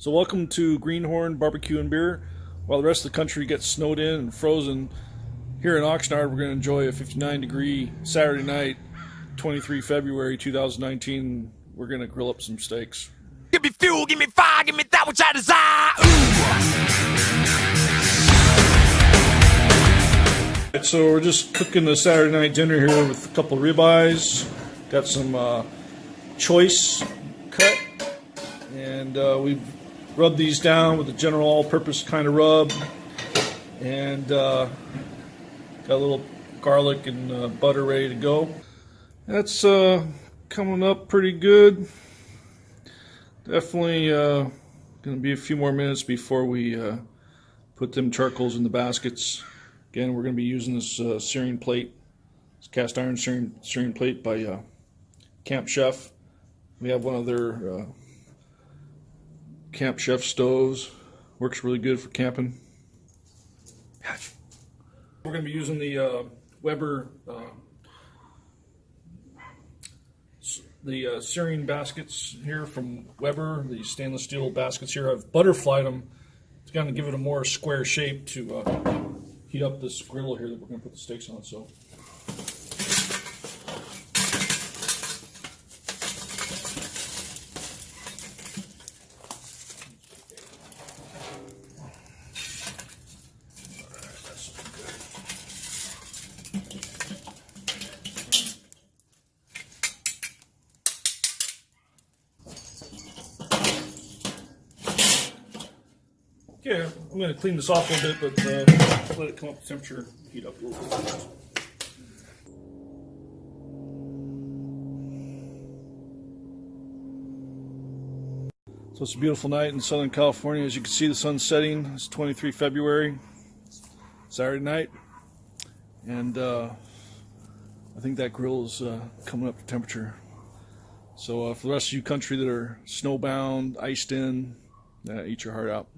So, welcome to Greenhorn Barbecue and Beer. While the rest of the country gets snowed in and frozen, here in Oxnard, we're going to enjoy a 59 degree Saturday night, 23 February 2019. We're going to grill up some steaks. Give me fuel, give me fire, give me that which I desire. Right, so we're just cooking the Saturday night dinner here with a couple ribeyes. Got some uh, choice cut, and uh, we've rub these down with a general all-purpose kind of rub, and uh, got a little garlic and uh, butter ready to go. That's uh, coming up pretty good. Definitely uh, going to be a few more minutes before we uh, put them charcoals in the baskets. Again, we're going to be using this uh, searing plate, this cast iron searing, searing plate by Camp Chef. We have one of their Camp Chef stoves. Works really good for camping. We're going to be using the uh, Weber uh, the uh, searing baskets here from Weber. The stainless steel baskets here. I've butterflied them. It's going to give it a more square shape to uh, heat up this griddle here that we're going to put the steaks on. So. Yeah, I'm going to clean this off a little bit, but uh, let it come up to temperature, heat up a little bit. So it's a beautiful night in Southern California. As you can see, the sun's setting. It's 23 February, Saturday night, and uh, I think that grill is uh, coming up to temperature. So uh, for the rest of you country that are snowbound, iced in, eat your heart out.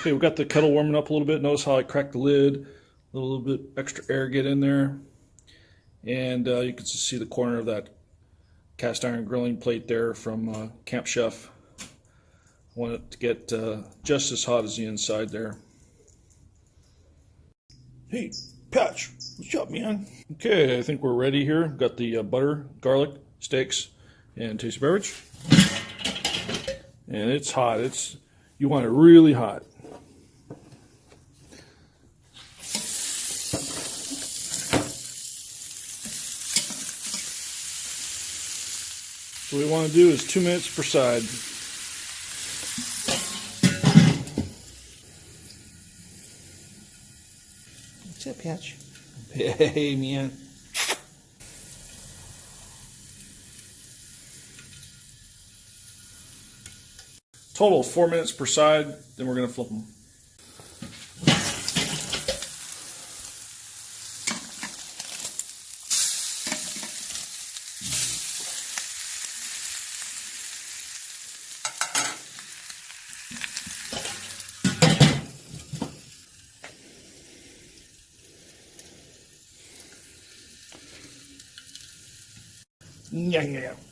Okay, we've got the kettle warming up a little bit. Notice how I cracked the lid. A little bit extra air get in there. And uh, you can see the corner of that cast iron grilling plate there from uh, Camp Chef. I want it to get uh, just as hot as the inside there. Hey, Patch, what's up, man? Okay, I think we're ready here. Got the uh, butter, garlic, steaks, and tasty beverage. And it's hot. It's You want it really hot. So what we want to do is two minutes per side. What's up, Patch? Hey, man. Total four minutes per side, then we're going to flip them.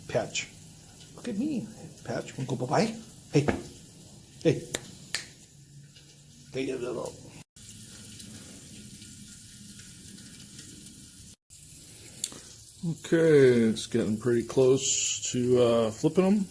Patch. Look at me. Patch, wanna go bye-bye? Hey. Hey. Hey, you little. Okay, it's getting pretty close to uh, flipping them.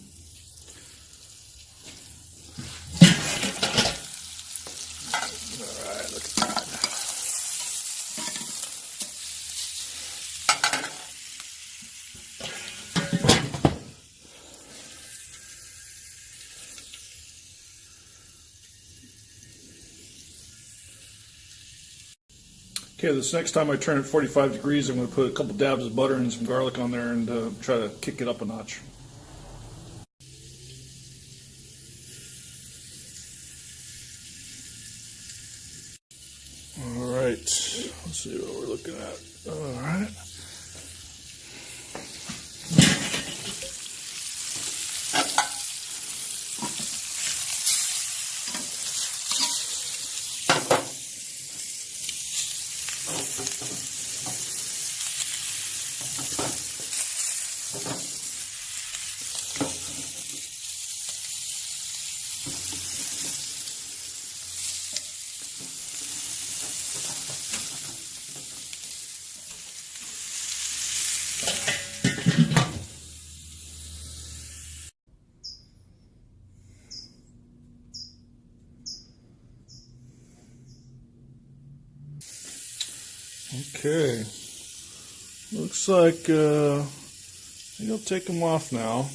Okay, this next time I turn it 45 degrees, I'm going to put a couple dabs of butter and some garlic on there and uh, try to kick it up a notch. All right, let's see what we're looking at. All right. Okay. Looks like uh, I'll take them off now. Oh.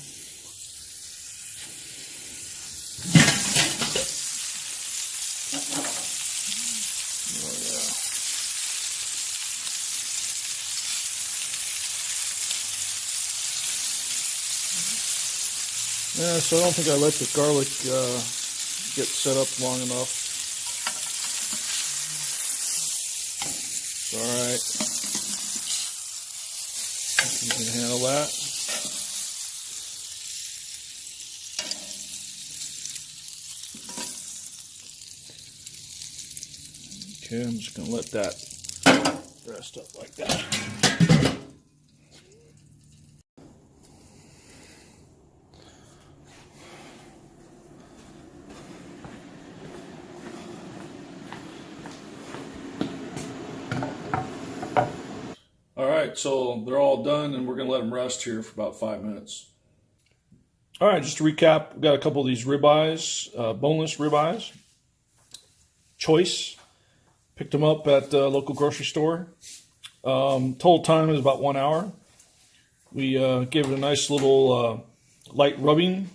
Yeah, so I don't think I let the garlic uh, get set up long enough. It's all right. You can handle that. Okay, I'm just gonna let that rest up like that. All right, so they're all done, and we're gonna let them rest here for about five minutes. All right, just to recap, we've got a couple of these ribeyes, uh, boneless ribeyes. Choice. Picked them up at the local grocery store. Um, total time is about one hour. We uh, gave it a nice little uh, light rubbing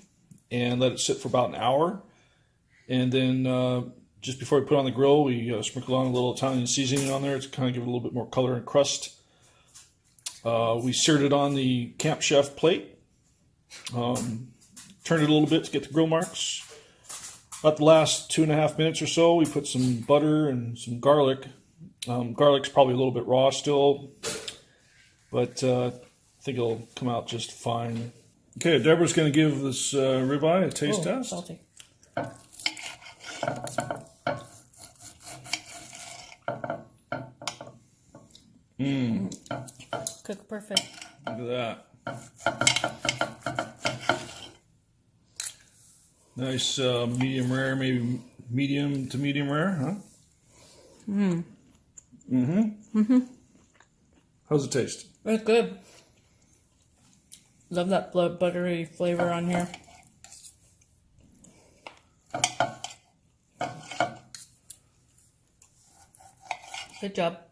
and let it sit for about an hour. And then uh, just before we put on the grill, we uh, sprinkled on a little Italian seasoning on there to kind of give it a little bit more color and crust. Uh, we seared it on the Camp Chef plate. Um, turned it a little bit to get the grill marks. About the last two and a half minutes or so, we put some butter and some garlic. Um, garlic's probably a little bit raw still, but uh, I think it'll come out just fine. Okay, Deborah's going to give this uh, ribeye a taste Oh, test. salty. Mm. Cook perfect. Look at that. Nice uh, medium rare, maybe medium to medium rare, huh? Mm. Mm-hmm. Mm-hmm. How's it taste? It's good. Love that buttery flavor on here. Good job.